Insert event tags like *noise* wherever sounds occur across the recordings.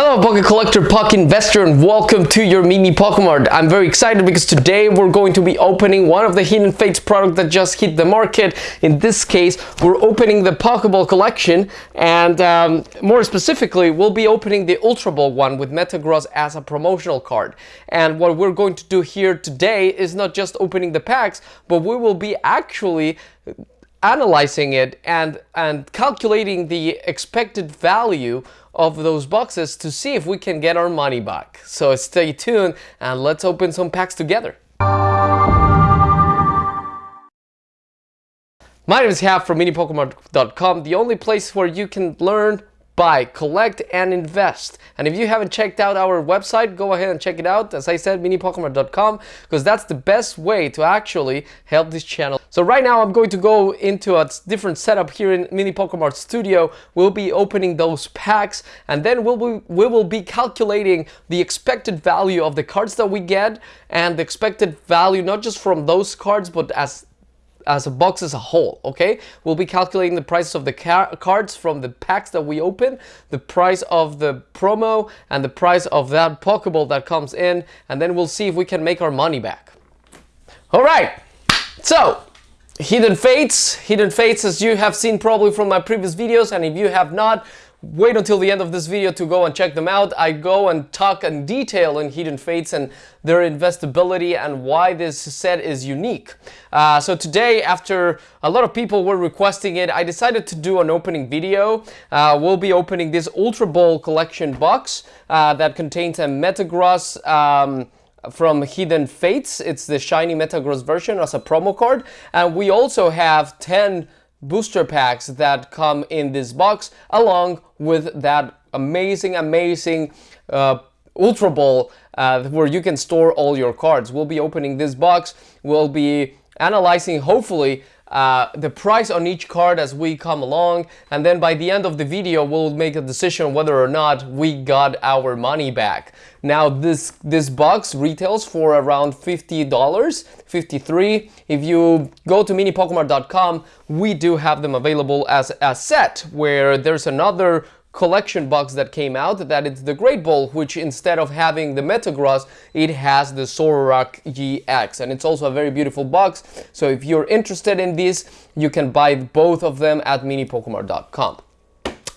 Hello Pocket Collector, Pocket Investor and welcome to your mini Pokemon. I'm very excited because today we're going to be opening one of the Hidden Fates product that just hit the market. In this case, we're opening the Pokeball collection and um, more specifically, we'll be opening the Ultra Ball one with Metagross as a promotional card. And what we're going to do here today is not just opening the packs, but we will be actually analyzing it and, and calculating the expected value of those boxes to see if we can get our money back. So stay tuned and let's open some packs together. My name is Haf from minipokemon.com, the only place where you can learn buy, collect, and invest. And if you haven't checked out our website, go ahead and check it out. As I said, minipokemon.com, because that's the best way to actually help this channel. So right now, I'm going to go into a different setup here in Mini Pokemon Studio. We'll be opening those packs, and then we'll be, we will be calculating the expected value of the cards that we get, and the expected value not just from those cards, but as as a box as a whole, okay? We'll be calculating the prices of the cards from the packs that we open, the price of the promo, and the price of that Pokeball that comes in, and then we'll see if we can make our money back. All right, so Hidden Fates. Hidden Fates, as you have seen probably from my previous videos, and if you have not, wait until the end of this video to go and check them out. I go and talk in detail in Hidden Fates and their investability and why this set is unique. Uh, so today, after a lot of people were requesting it, I decided to do an opening video. Uh, we'll be opening this Ultra Ball collection box uh, that contains a Metagross um, from Hidden Fates. It's the shiny Metagross version as a promo card. And we also have 10 booster packs that come in this box along with that amazing amazing uh, Ultra Ball uh, where you can store all your cards. We'll be opening this box. We'll be analyzing hopefully uh, the price on each card as we come along and then by the end of the video we'll make a decision whether or not we got our money back. Now this this box retails for around $50, 53 If you go to minipokemon.com we do have them available as a set where there's another collection box that came out that it's the Great Ball which instead of having the Metagross it has the Zoroark GX and it's also a very beautiful box. So if you're interested in this you can buy both of them at minipokemon.com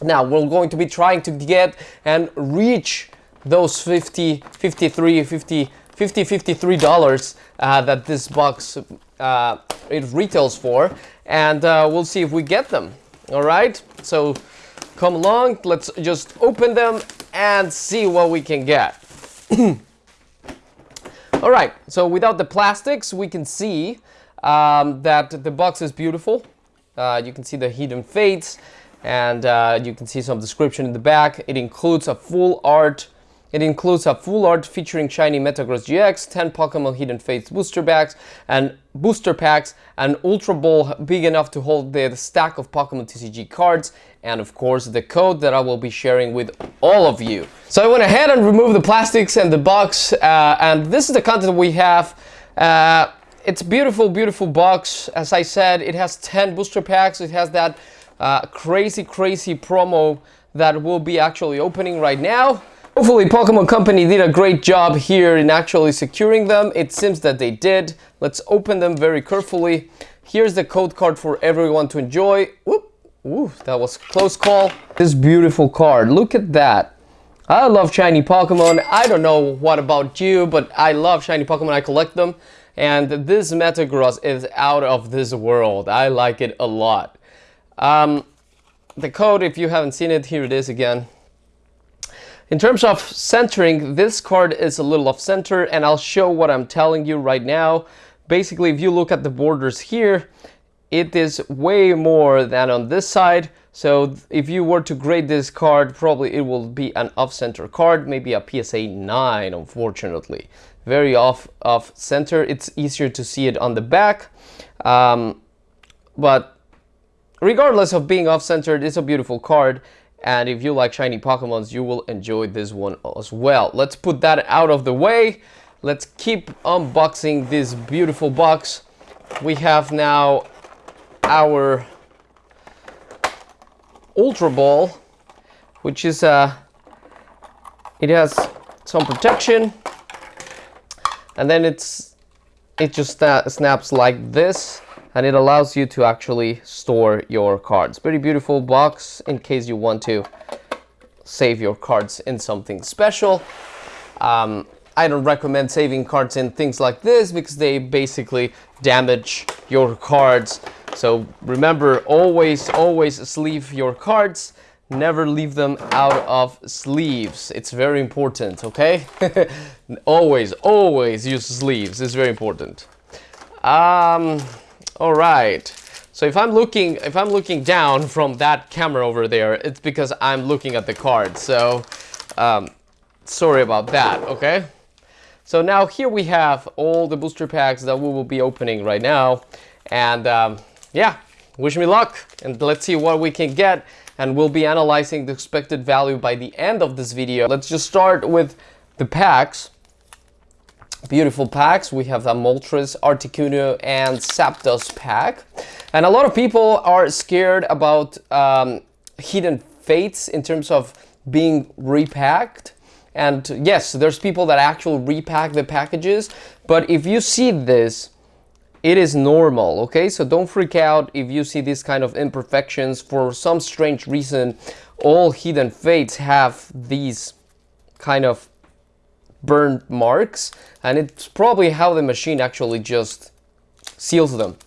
now we're going to be trying to get and reach those 50 53 50 50 53 dollars uh, that this box uh, it retails for. And uh, we'll see if we get them. All right? So come along. Let's just open them and see what we can get. *clears throat* All right, so without the plastics, we can see um, that the box is beautiful. Uh, you can see the hidden fates and uh, you can see some description in the back. It includes a full art it includes a full art featuring shiny Metagross GX, 10 Pokemon Hidden Fates booster packs, and booster packs, an Ultra Ball big enough to hold the stack of Pokemon TCG cards, and of course the code that I will be sharing with all of you. So I went ahead and removed the plastics and the box, uh, and this is the content we have. Uh, it's beautiful, beautiful box. As I said, it has 10 booster packs. It has that uh, crazy, crazy promo that will be actually opening right now. Hopefully Pokemon Company did a great job here in actually securing them. It seems that they did. Let's open them very carefully. Here's the code card for everyone to enjoy. Whoop. Ooh, that was close call. This beautiful card, look at that. I love shiny Pokemon. I don't know what about you, but I love shiny Pokemon. I collect them. And this Metagross is out of this world. I like it a lot. Um, the code, if you haven't seen it, here it is again. In terms of centering, this card is a little off center and I'll show what I'm telling you right now. Basically, if you look at the borders here, it is way more than on this side. So if you were to grade this card, probably it will be an off-center card, maybe a PSA 9, unfortunately. Very off, off center. It's easier to see it on the back. Um, but regardless of being off-centered, it's a beautiful card. And if you like shiny Pokemons, you will enjoy this one as well. Let's put that out of the way. Let's keep unboxing this beautiful box. We have now our Ultra Ball, which is a it has some protection and then it's it just uh, snaps like this and it allows you to actually store your cards. Very beautiful box in case you want to save your cards in something special. Um, I don't recommend saving cards in things like this because they basically damage your cards. So remember, always, always sleeve your cards. Never leave them out of sleeves. It's very important, okay? *laughs* always, always use sleeves. It's very important. Um, all right. So if I'm looking, if I'm looking down from that camera over there, it's because I'm looking at the card. So um, sorry about that, okay? So now here we have all the booster packs that we will be opening right now. And um, yeah, wish me luck and let's see what we can get. And we'll be analyzing the expected value by the end of this video. Let's just start with the packs beautiful packs. We have the Moltres, Articuno, and Zapdos pack. And a lot of people are scared about um, Hidden Fates in terms of being repacked. And yes, there's people that actually repack the packages. But if you see this, it is normal, okay? So don't freak out if you see these kind of imperfections. For some strange reason, all Hidden Fates have these kind of burn marks and it's probably how the machine actually just seals them.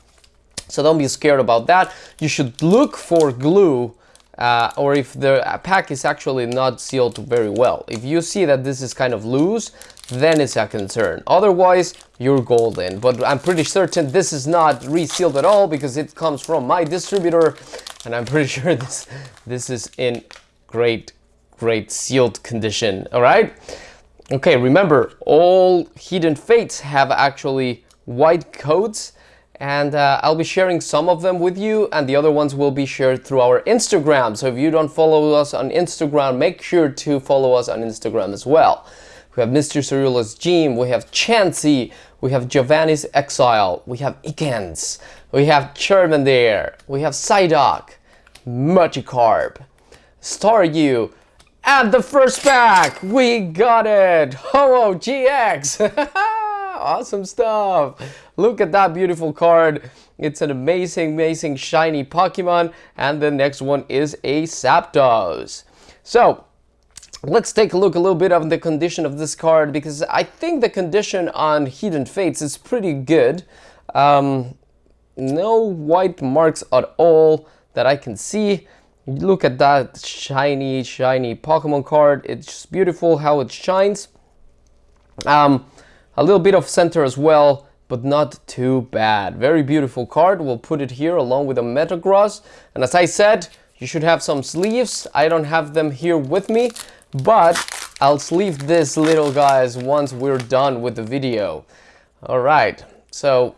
So don't be scared about that. You should look for glue uh, or if the pack is actually not sealed very well. If you see that this is kind of loose, then it's a concern. Otherwise, you're golden. But I'm pretty certain this is not resealed at all because it comes from my distributor and I'm pretty *laughs* sure this, this is in great, great sealed condition. All right. Okay, remember, all Hidden Fates have actually white codes and uh, I'll be sharing some of them with you and the other ones will be shared through our Instagram. So if you don't follow us on Instagram, make sure to follow us on Instagram as well. We have Mr. Cerulean Gym, we have Chansey, we have Giovanni's Exile, we have Ekans, we have Charmander, we have Psyduck, Magikarp, Staryu, and the first pack, we got it! Ho-Oh GX! *laughs* awesome stuff! Look at that beautiful card. It's an amazing, amazing shiny Pokemon. And the next one is a Zapdos. So, let's take a look a little bit of the condition of this card because I think the condition on Hidden Fates is pretty good. Um, no white marks at all that I can see. Look at that shiny, shiny Pokemon card. It's just beautiful how it shines. Um, a little bit of center as well, but not too bad. Very beautiful card. We'll put it here along with a Metagross. And as I said, you should have some sleeves. I don't have them here with me, but I'll sleeve this little guys once we're done with the video. All right, so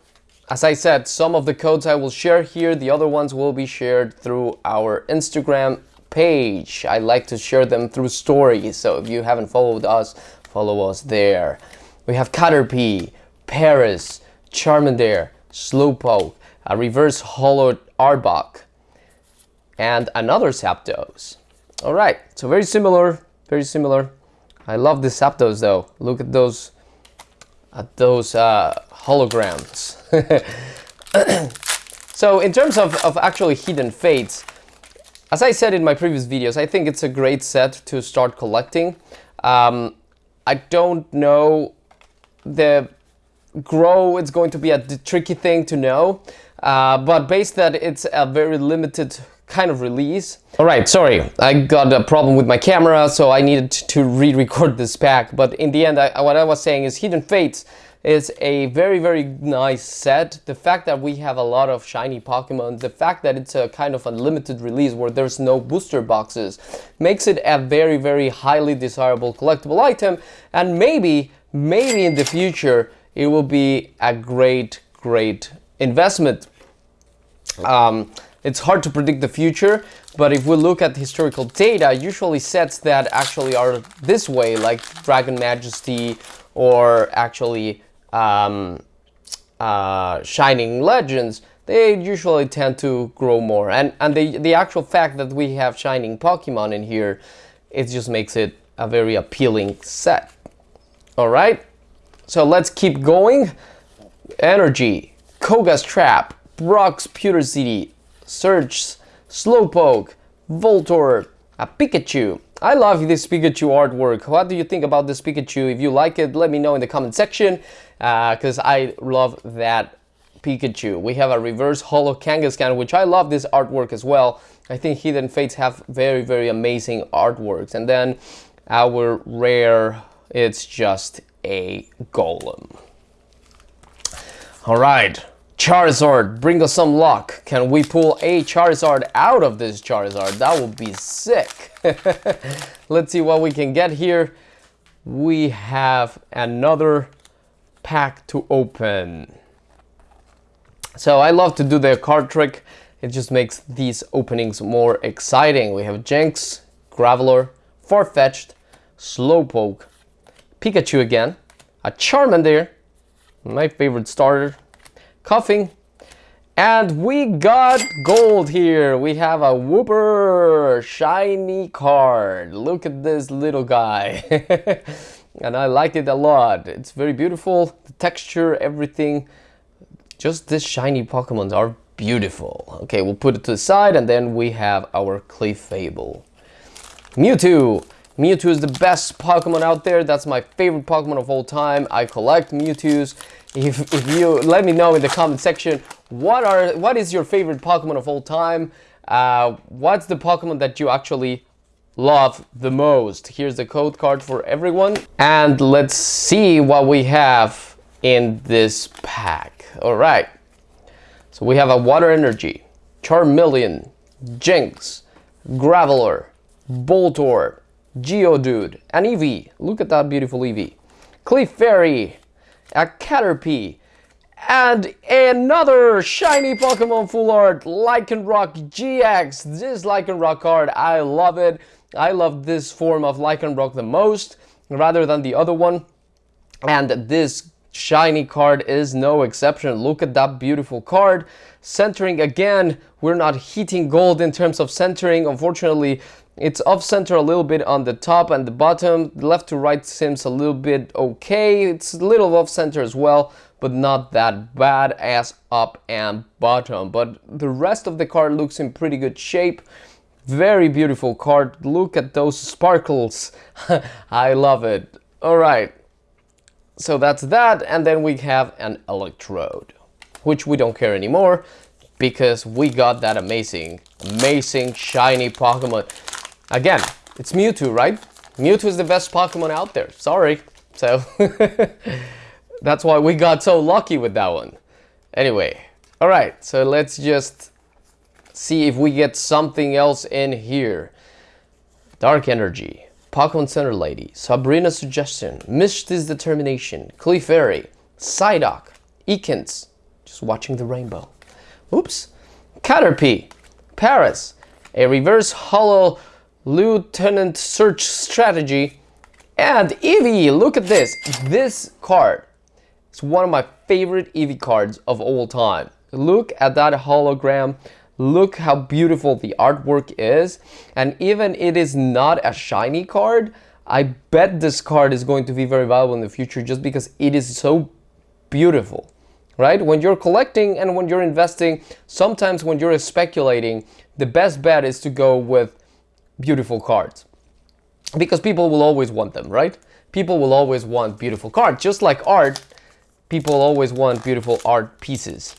as I said, some of the codes I will share here, the other ones will be shared through our Instagram page. I like to share them through stories, so if you haven't followed us, follow us there. We have Caterpie, Paras, Charmander, Slowpoke, a reverse hollow Arbok, and another Zapdos. Alright, so very similar, very similar. I love the Zapdos though. Look at those, at those uh, holograms. *laughs* so in terms of, of actually Hidden Fates, as I said in my previous videos, I think it's a great set to start collecting. Um, I don't know the grow, it's going to be a tricky thing to know, uh, but based that it's a very limited kind of release. Alright, sorry, I got a problem with my camera, so I needed to re-record this pack, but in the end, I, what I was saying is Hidden Fates is a very, very nice set. The fact that we have a lot of shiny Pokemon, the fact that it's a kind of a limited release where there's no booster boxes, makes it a very, very highly desirable collectible item. And maybe, maybe in the future, it will be a great, great investment. Um, it's hard to predict the future, but if we look at historical data, usually sets that actually are this way, like Dragon Majesty or actually um, uh, Shining Legends, they usually tend to grow more. And, and the, the actual fact that we have Shining Pokemon in here, it just makes it a very appealing set. All right, so let's keep going. Energy, Koga's Trap, Brock's Pewter City, Surge, Slowpoke, Voltorb, a Pikachu. I love this Pikachu artwork. What do you think about this Pikachu? If you like it, let me know in the comment section because uh, I love that Pikachu. We have a reverse holo Kangaskhan, which I love this artwork as well. I think Hidden Fates have very, very amazing artworks. And then our rare, it's just a Golem. All right, Charizard, bring us some luck. Can we pull a Charizard out of this Charizard? That would be sick. *laughs* Let's see what we can get here. We have another pack to open. So I love to do the card trick. It just makes these openings more exciting. We have Jynx, Graveler, Farfetch'd, Slowpoke, Pikachu again, a Charmander, my favorite starter, Koffing, and we got gold here. We have a Wooper shiny card. Look at this little guy. *laughs* and I like it a lot. It's very beautiful. The texture, everything. Just these shiny Pokemons are beautiful. Okay, we'll put it to the side and then we have our Clefable. Mewtwo. Mewtwo is the best Pokemon out there. That's my favorite Pokemon of all time. I collect Mewtwo's. If, if you let me know in the comment section what are what is your favorite Pokemon of all time? Uh, what's the Pokemon that you actually love the most? Here's the code card for everyone. And let's see what we have in this pack. All right. So we have a Water Energy, Charmeleon, Jynx Graveler, Voltorb, Geodude, an Eevee. Look at that beautiful Eevee. Clefairy, a Caterpie, and another shiny Pokemon full art, Lycanroc GX. This Lycanroc card, I love it. I love this form of Lycanroc the most, rather than the other one. And this shiny card is no exception. Look at that beautiful card. Centering again, we're not hitting gold in terms of centering. Unfortunately, it's off center a little bit on the top and the bottom. Left to right seems a little bit okay. It's a little off center as well, but not that bad as up and bottom. But the rest of the card looks in pretty good shape. Very beautiful card. Look at those sparkles. *laughs* I love it. All right. So that's that. And then we have an electrode, which we don't care anymore because we got that amazing, amazing shiny Pokemon. Again, it's Mewtwo, right? Mewtwo is the best Pokemon out there. Sorry. So, *laughs* that's why we got so lucky with that one. Anyway, alright, so let's just see if we get something else in here. Dark Energy, Pokemon Center Lady, Sabrina's Suggestion, Misty's Determination, Clefairy, Psyduck, Ekans, just watching the rainbow. Oops. Caterpie, Paras, a reverse holo Lieutenant Surge's Strategy, and Eevee. Look at this. This card is one of my favorite Eevee cards of all time. Look at that hologram. Look how beautiful the artwork is. And even it is not a shiny card, I bet this card is going to be very valuable in the future just because it is so beautiful right? When you're collecting and when you're investing, sometimes when you're speculating, the best bet is to go with beautiful cards because people will always want them, right? People will always want beautiful cards. Just like art, people always want beautiful art pieces.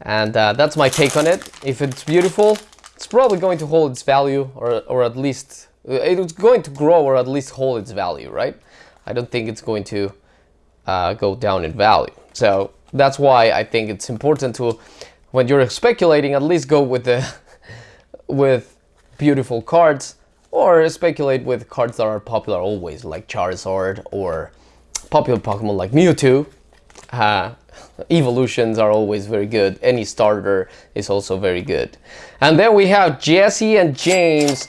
And uh, that's my take on it. If it's beautiful, it's probably going to hold its value or, or at least, uh, it's going to grow or at least hold its value, right? I don't think it's going to uh, go down in value. So that's why I think it's important to, when you're speculating, at least go with the, *laughs* with beautiful cards or speculate with cards that are popular always, like Charizard, or popular Pokemon like Mewtwo. Uh, evolutions are always very good. Any starter is also very good. And then we have Jessie and James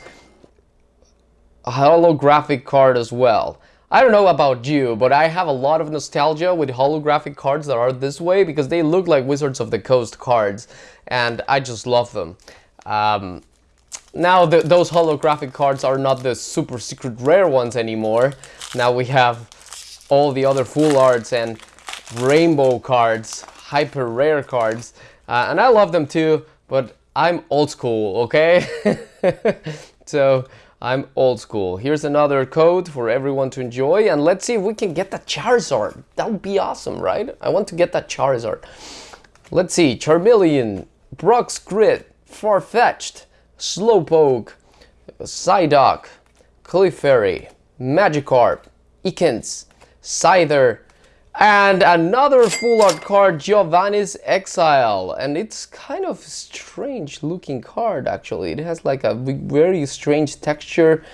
holographic card as well. I don't know about you, but I have a lot of nostalgia with holographic cards that are this way because they look like Wizards of the Coast cards and I just love them. Um, now the, those holographic cards are not the super secret rare ones anymore. Now we have all the other full arts and rainbow cards, hyper rare cards. Uh, and I love them too, but I'm old school, okay? *laughs* so I'm old school. Here's another code for everyone to enjoy. And let's see if we can get that Charizard. That would be awesome, right? I want to get that Charizard. Let's see. Charmeleon, Brock's Grit, Farfetch'd, Slowpoke, Psyduck, Clefairy, Magikarp, Ekans, Scyther, and another full art card, Giovanni's Exile. And it's kind of strange looking card actually. It has like a very strange texture.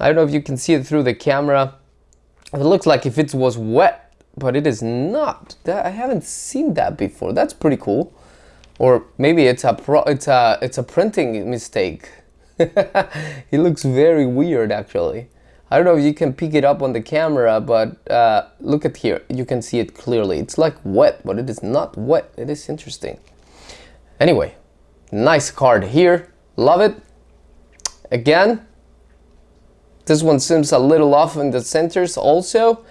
I don't know if you can see it through the camera. It looks like if it was wet, but it is not. I haven't seen that before. That's pretty cool. Or maybe it's a pro it's a it's a printing mistake. *laughs* it looks very weird actually. I don't know if you can pick it up on the camera, but uh, look at here. You can see it clearly. It's like wet, but it is not wet. It is interesting. Anyway, nice card here. Love it. Again, this one seems a little off in the centers also,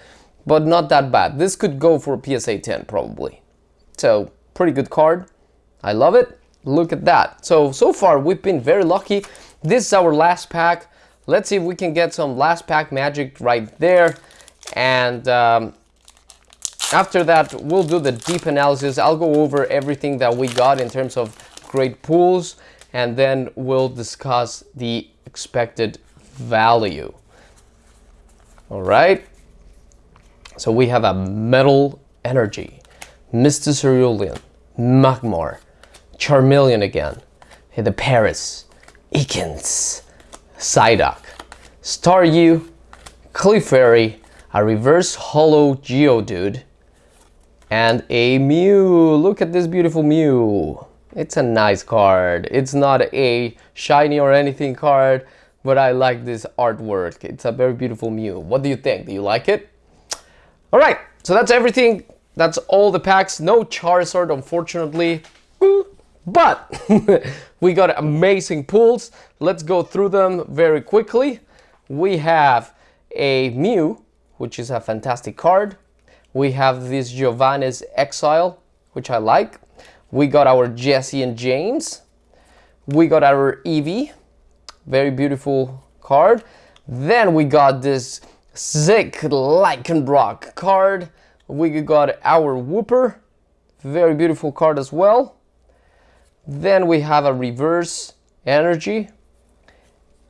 but not that bad. This could go for PSA 10 probably. So, pretty good card. I love it. Look at that. So, so far we've been very lucky. This is our last pack. Let's see if we can get some last pack magic right there. And um, after that, we'll do the deep analysis. I'll go over everything that we got in terms of great pools. And then we'll discuss the expected value. All right. So we have a Metal Energy, Mr. Cerulean, Magmar, Charmeleon again, the Paras, Ekans, Psyduck, Staryu, Clefairy, a reverse holo Geodude, and a Mew. Look at this beautiful Mew. It's a nice card. It's not a shiny or anything card, but I like this artwork. It's a very beautiful Mew. What do you think? Do you like it? All right, so that's everything. That's all the packs. No Charizard, unfortunately. But *laughs* we got amazing pools. Let's go through them very quickly. We have a Mew, which is a fantastic card. We have this Giovanni's Exile, which I like. We got our Jessie and James. We got our Eevee, very beautiful card. Then we got this Sick Lycanroc card. We got our Wooper, very beautiful card as well. Then we have a reverse energy.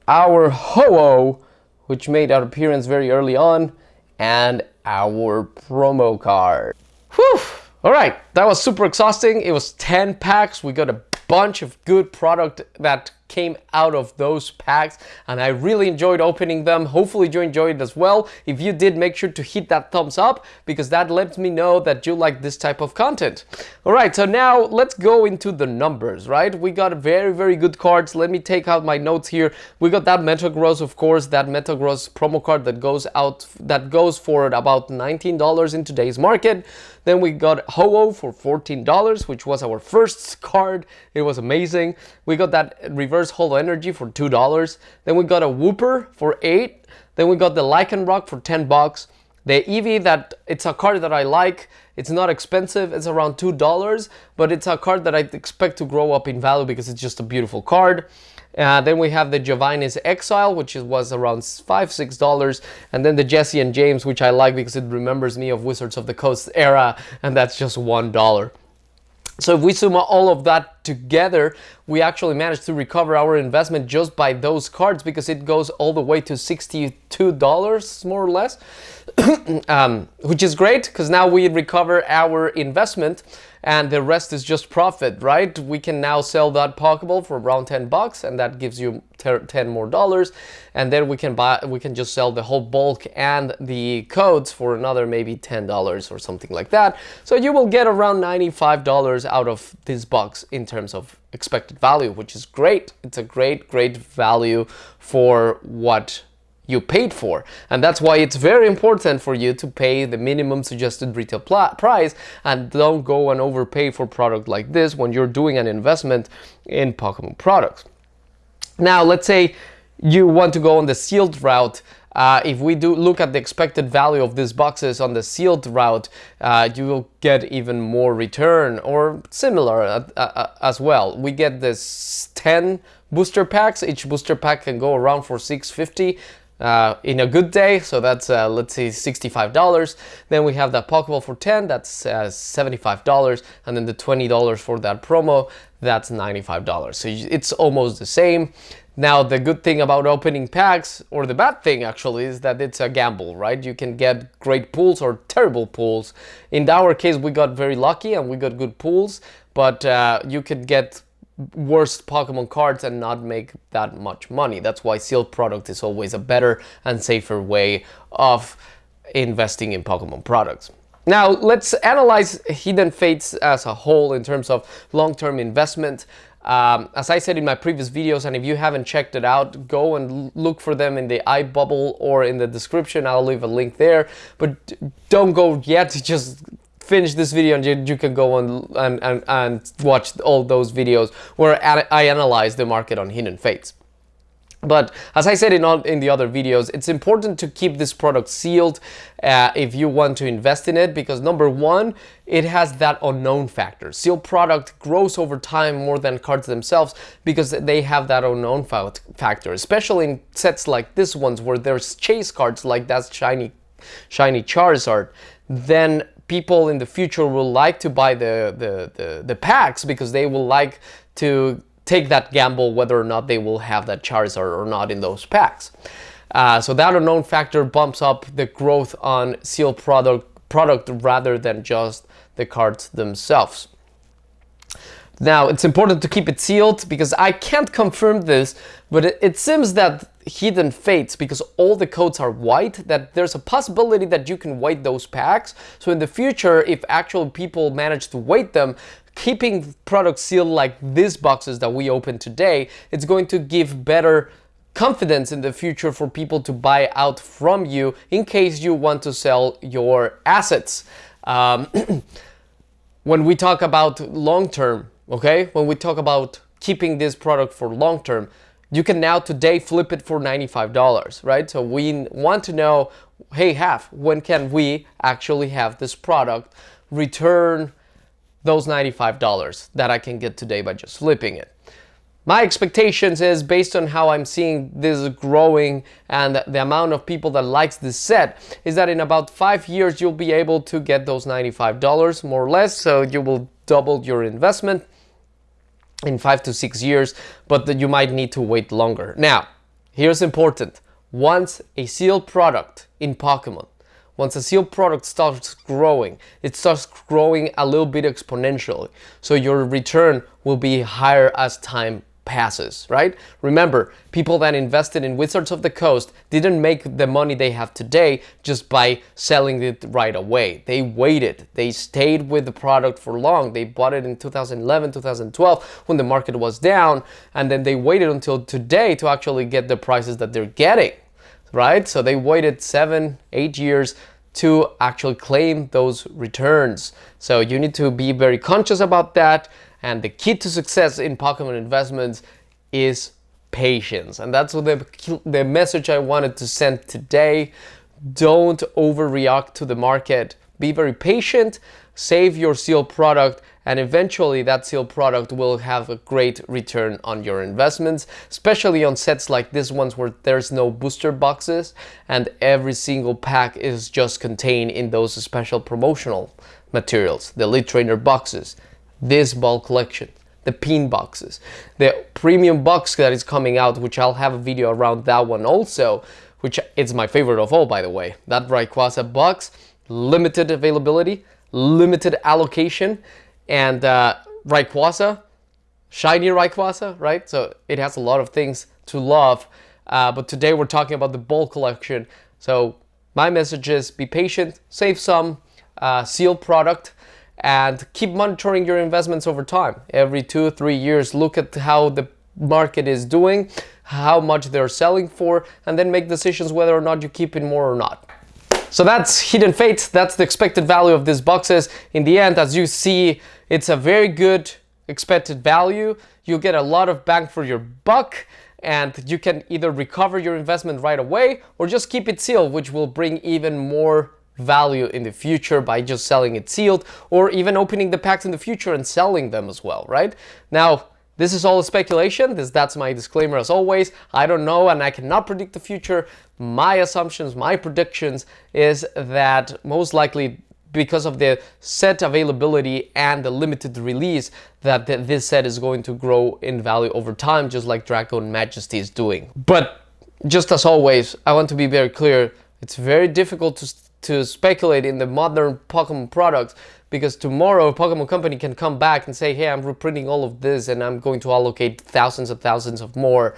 Our Ho-Oh, which made our appearance very early on, and our promo card. Whew! All right, that was super exhausting. It was 10 packs. We got a bunch of good product that came out of those packs and I really enjoyed opening them. Hopefully you enjoyed it as well. If you did, make sure to hit that thumbs up because that lets me know that you like this type of content. All right, so now let's go into the numbers, right? We got very, very good cards. Let me take out my notes here. We got that Metagross, of course, that Metagross promo card that goes out, that goes for about $19 in today's market. Then we got Ho-Oh for $14, which was our first card. It was amazing. We got that reverse holo energy for $2. Then we got a Wooper for 8 Then we got the Lycanroc for 10 bucks. The Eevee that it's a card that I like. It's not expensive. It's around $2, but it's a card that I expect to grow up in value because it's just a beautiful card. Uh, then we have the Giovanni's Exile, which was around five, six dollars, and then the Jessie and James, which I like because it remembers me of Wizards of the Coast era, and that's just one dollar. So if we sum all of that together, we actually managed to recover our investment just by those cards because it goes all the way to $62 more or less, *clears throat* um, which is great because now we recover our investment and the rest is just profit, right? We can now sell that Pokeball for around 10 bucks and that gives you 10 more dollars and then we can buy we can just sell the whole bulk and the codes for another maybe $10 or something like that. So you will get around $95 out of this box in terms of expected value, which is great. It's a great, great value for what you paid for. And that's why it's very important for you to pay the minimum suggested retail price and don't go and overpay for product like this when you're doing an investment in Pokemon products. Now, let's say you want to go on the sealed route. Uh, if we do look at the expected value of these boxes on the sealed route, uh, you will get even more return or similar uh, uh as well. We get this 10 booster packs. Each booster pack can go around for 650 uh, in a good day, so that's uh, let's say $65. Then we have that Pokeball for 10, that's uh, $75, and then the $20 for that promo, that's $95. So it's almost the same. Now, the good thing about opening packs, or the bad thing actually, is that it's a gamble, right? You can get great pulls or terrible pulls. In our case, we got very lucky and we got good pulls, but uh, you could get worst Pokemon cards and not make that much money. That's why sealed product is always a better and safer way of investing in Pokemon products. Now let's analyze Hidden Fates as a whole in terms of long-term investment. Um, as I said in my previous videos, and if you haven't checked it out, go and look for them in the iBubble or in the description. I'll leave a link there. But don't go yet, *laughs* just finish this video and you, you can go on and, and, and watch all those videos where I analyze the market on Hidden Fates. But as I said in, all, in the other videos, it's important to keep this product sealed uh, if you want to invest in it because number one, it has that unknown factor. Sealed product grows over time more than cards themselves because they have that unknown factor, especially in sets like this ones where there's chase cards like that shiny, shiny Charizard. Then people in the future will like to buy the, the, the, the packs because they will like to take that gamble whether or not they will have that Charizard or not in those packs. Uh, so that unknown factor bumps up the growth on sealed product, product rather than just the cards themselves. Now, it's important to keep it sealed because I can't confirm this, but it, it, seems that Hidden Fates, because all the codes are white, that there's a possibility that you can weight those packs. So in the future, if actual people manage to weight them, keeping products sealed like these boxes that we opened today, it's going to give better confidence in the future for people to buy out from you in case you want to sell your assets. Um, *clears throat* when we talk about long-term okay? When we talk about keeping this product for long term, you can now today flip it for $95, right? So we want to know, hey, half, when can we actually have this product return those $95 that I can get today by just flipping it? My expectations is based on how I'm seeing this growing and the amount of people that likes this set is that in about five years you'll be able to get those $95 more or less so you will double your investment in five to six years, but that you might need to wait longer. Now, here's important. Once a sealed product in Pokemon, once a sealed product starts growing, it starts growing a little bit exponentially. So your return will be higher as time passes, right? Remember, people that invested in Wizards of the Coast didn't make the money they have today just by selling it right away. They waited. They stayed with the product for long. They bought it in 2011, 2012 when the market was down, and then they waited until today to actually get the prices that they're getting, right? So they waited seven, eight years to actually claim those returns. So you need to be very conscious about that. And the key to success in Pokemon investments is patience. And that's what the, the message I wanted to send today. Don't overreact to the market. Be very patient, save your seal product, and eventually that seal product will have a great return on your investments, especially on sets like this ones where there's no booster boxes and every single pack is just contained in those special promotional materials, the Elite Trainer boxes this ball collection, the pin boxes, the premium box that is coming out, which I'll have a video around that one also, which is my favorite of all, by the way. That Rayquaza box, limited availability, limited allocation, and uh, Rayquaza, shiny Rayquaza, right? So it has a lot of things to love. Uh, but today we're talking about the ball collection. So my message is be patient, save some, uh, sealed product, and keep monitoring your investments over time. Every two, three years, look at how the market is doing, how much they're selling for, and then make decisions whether or not you keep it more or not. So that's Hidden Fate, that's the expected value of these boxes. In the end, as you see, it's a very good expected value. You'll get a lot of bang for your buck and you can either recover your investment right away or just keep it sealed, which will bring even more value in the future by just selling it sealed or even opening the packs in the future and selling them as well, right? Now, this is all speculation. This, that's my disclaimer as always. I don't know and I cannot predict the future. My assumptions, my predictions is that most likely because of the set availability and the limited release that th this set is going to grow in value over time just like Dragon Majesty is doing. But just as always, I want to be very clear, it's very difficult to, to speculate in the modern Pokemon products because tomorrow Pokemon Company can come back and say, hey, I'm reprinting all of this and I'm going to allocate thousands of thousands of more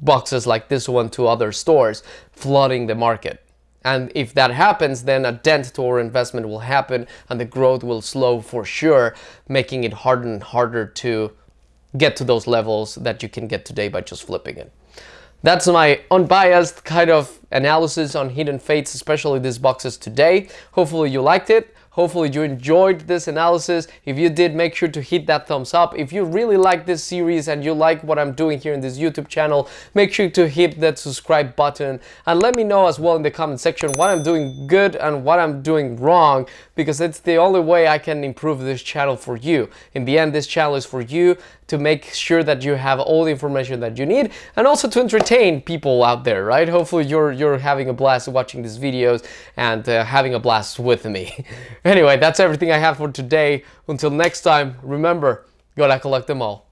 boxes like this one to other stores, flooding the market. And if that happens, then a dent to our investment will happen and the growth will slow for sure, making it harder and harder to get to those levels that you can get today by just flipping it. That's my unbiased kind of analysis on Hidden Fates, especially these boxes today. Hopefully you liked it. Hopefully you enjoyed this analysis. If you did, make sure to hit that thumbs up. If you really like this series and you like what I'm doing here in this YouTube channel, make sure to hit that subscribe button and let me know as well in the comment section what I'm doing good and what I'm doing wrong because it's the only way I can improve this channel for you. In the end, this channel is for you to make sure that you have all the information that you need and also to entertain people out there, right? Hopefully you're, you're having a blast watching these videos and uh, having a blast with me. *laughs* anyway, that's everything I have for today. Until next time, remember, gotta collect them all.